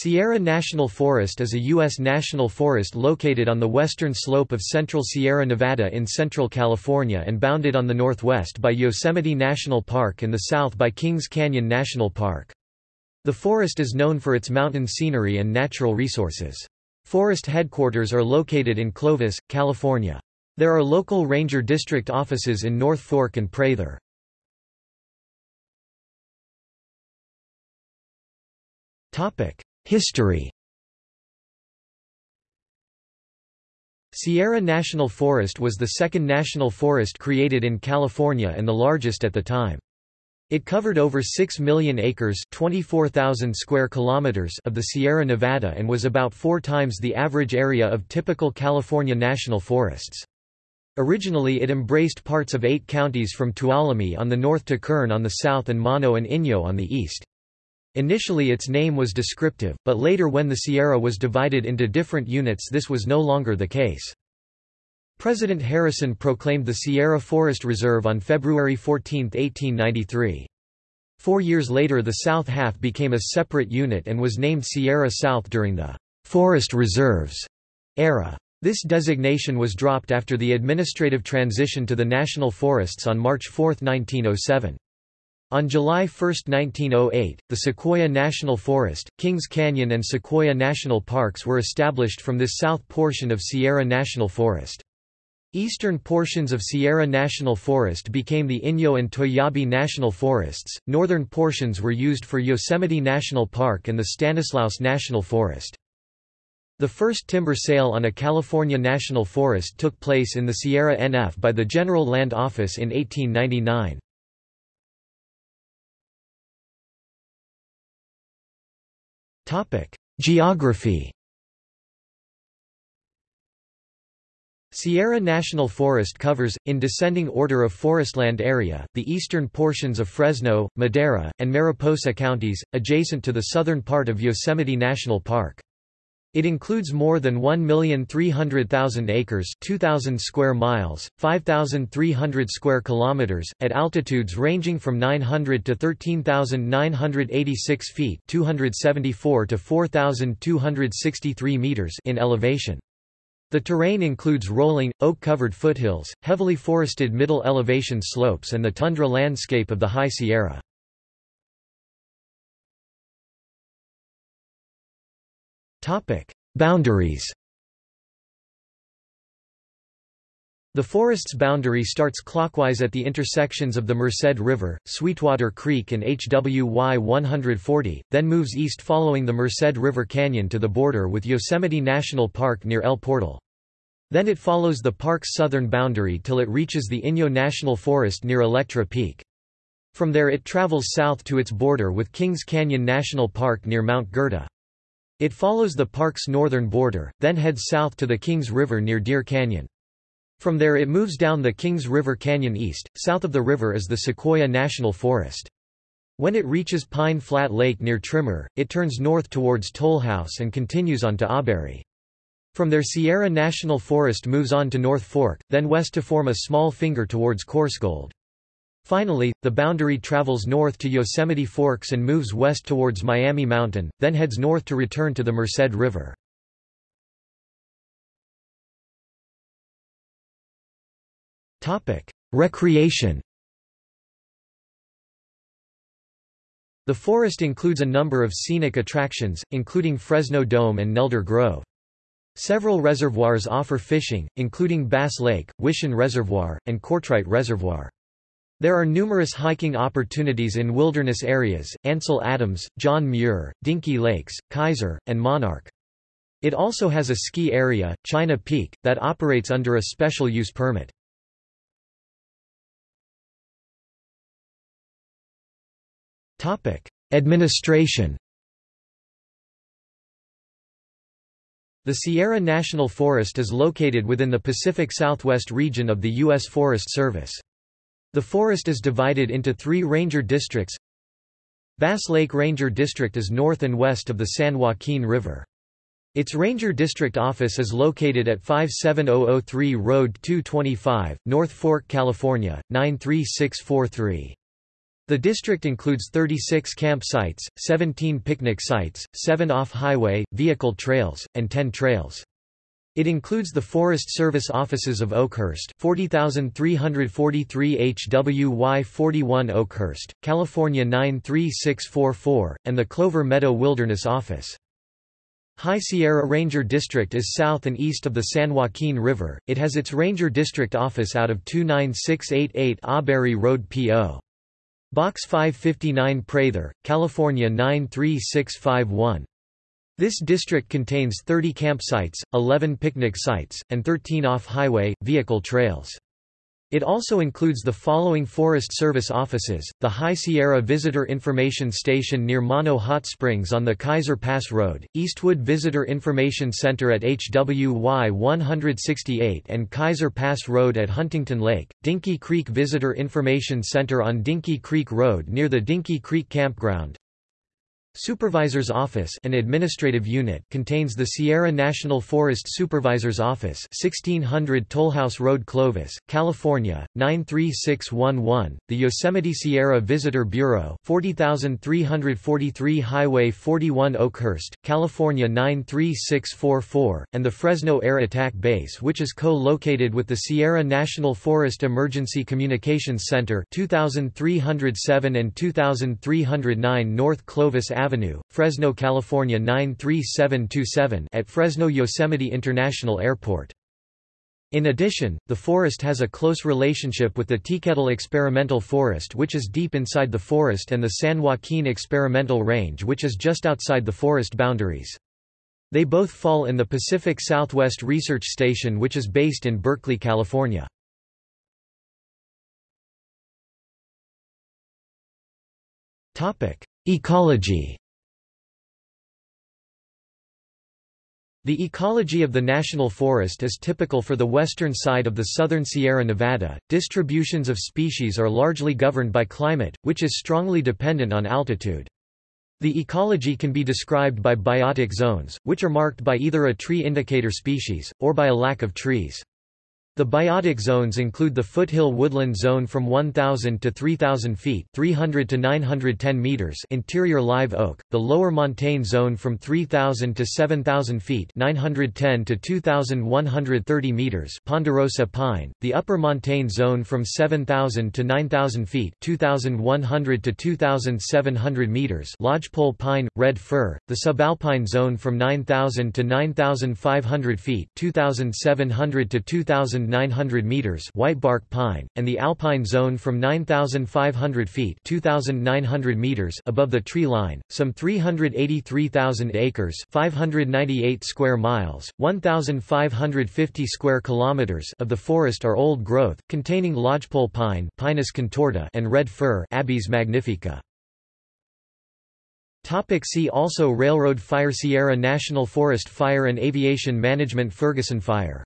Sierra National Forest is a U.S. national forest located on the western slope of central Sierra Nevada in central California and bounded on the northwest by Yosemite National Park and the south by Kings Canyon National Park. The forest is known for its mountain scenery and natural resources. Forest headquarters are located in Clovis, California. There are local ranger district offices in North Fork and Prather. Topic: History Sierra National Forest was the second national forest created in California and the largest at the time. It covered over 6 million acres 24,000 square kilometers of the Sierra Nevada and was about four times the average area of typical California national forests. Originally it embraced parts of eight counties from Tuolumne on the north to Kern on the south and Mono and Inyo on the east. Initially its name was descriptive, but later when the Sierra was divided into different units this was no longer the case. President Harrison proclaimed the Sierra Forest Reserve on February 14, 1893. Four years later the south half became a separate unit and was named Sierra South during the «Forest Reserves» era. This designation was dropped after the administrative transition to the national forests on March 4, 1907. On July 1, 1908, the Sequoia National Forest, Kings Canyon and Sequoia National Parks were established from this south portion of Sierra National Forest. Eastern portions of Sierra National Forest became the Inyo and Toiyabe National Forests, northern portions were used for Yosemite National Park and the Stanislaus National Forest. The first timber sale on a California national forest took place in the Sierra NF by the General Land Office in 1899. Topic: Geography. Sierra National Forest covers, in descending order of forestland area, the eastern portions of Fresno, Madera, and Mariposa counties, adjacent to the southern part of Yosemite National Park. It includes more than 1,300,000 acres 2,000 square miles, 5,300 square kilometers, at altitudes ranging from 900 to 13,986 feet 274 to 4,263 meters in elevation. The terrain includes rolling, oak-covered foothills, heavily forested middle elevation slopes and the tundra landscape of the High Sierra. Topic: Boundaries. The forest's boundary starts clockwise at the intersections of the Merced River, Sweetwater Creek and HWY 140, then moves east following the Merced River Canyon to the border with Yosemite National Park near El Portal. Then it follows the park's southern boundary till it reaches the Inyo National Forest near Electra Peak. From there it travels south to its border with Kings Canyon National Park near Mount Gerda. It follows the park's northern border, then heads south to the Kings River near Deer Canyon. From there it moves down the Kings River Canyon east. South of the river is the Sequoia National Forest. When it reaches Pine Flat Lake near Trimmer, it turns north towards Tollhouse and continues on to Auberry. From there Sierra National Forest moves on to North Fork, then west to form a small finger towards Coarsegold. Finally, the boundary travels north to Yosemite Forks and moves west towards Miami Mountain, then heads north to return to the Merced River. Recreation The forest includes a number of scenic attractions, including Fresno Dome and Nelder Grove. Several reservoirs offer fishing, including Bass Lake, Wishon Reservoir, and Courtright Reservoir. There are numerous hiking opportunities in wilderness areas, Ansel Adams, John Muir, Dinky Lakes, Kaiser, and Monarch. It also has a ski area, China Peak, that operates under a special use permit. Administration The Sierra National Forest is located within the Pacific Southwest region of the U.S. Forest Service. The forest is divided into three ranger districts. Bass Lake Ranger District is north and west of the San Joaquin River. Its ranger district office is located at 57003 Road 225, North Fork, California, 93643. The district includes 36 camp sites, 17 picnic sites, 7 off-highway, vehicle trails, and 10 trails. It includes the Forest Service offices of Oakhurst 40343 HWY 41 Oakhurst, California 93644, and the Clover Meadow Wilderness Office. High Sierra Ranger District is south and east of the San Joaquin River. It has its Ranger District office out of 29688 Auberry Road P.O. Box 559 Prather, California 93651. This district contains 30 campsites, 11 picnic sites, and 13 off-highway, vehicle trails. It also includes the following Forest Service offices, the High Sierra Visitor Information Station near Mono Hot Springs on the Kaiser Pass Road, Eastwood Visitor Information Center at HWY 168 and Kaiser Pass Road at Huntington Lake, Dinky Creek Visitor Information Center on Dinky Creek Road near the Dinky Creek Campground, Supervisor's Office an administrative unit contains the Sierra National Forest Supervisor's Office 1600 Tollhouse Road Clovis, California, 93611, the Yosemite Sierra Visitor Bureau 40343 Highway 41 Oakhurst, California 93644, and the Fresno Air Attack Base which is co-located with the Sierra National Forest Emergency Communications Center 2307 and 2309 North Clovis Avenue Avenue, Fresno, California 93727 at Fresno Yosemite International Airport. In addition, the forest has a close relationship with the Teakettle Experimental Forest which is deep inside the forest and the San Joaquin Experimental Range which is just outside the forest boundaries. They both fall in the Pacific Southwest Research Station which is based in Berkeley, California. Ecology The ecology of the national forest is typical for the western side of the southern Sierra Nevada. Distributions of species are largely governed by climate, which is strongly dependent on altitude. The ecology can be described by biotic zones, which are marked by either a tree indicator species, or by a lack of trees. The biotic zones include the foothill woodland zone from 1,000 to 3,000 feet 300 to 910 meters interior live oak, the lower montane zone from 3,000 to 7,000 feet 910 to 2,130 meters ponderosa pine, the upper montane zone from 7,000 to 9,000 feet 2,100 to 2,700 meters lodgepole pine, red fir, the subalpine zone from 9,000 to 9,500 feet 2,700 to 2,000 900 meters whitebark pine, and the alpine zone from 9,500 feet 2,900 meters above the tree line, some 383,000 acres 598 square miles, 1,550 square kilometers of the forest are old growth, containing lodgepole pine Pinus contorta and red fir Abies magnifica. Topic see also Railroad fire Sierra National Forest Fire and Aviation Management Ferguson Fire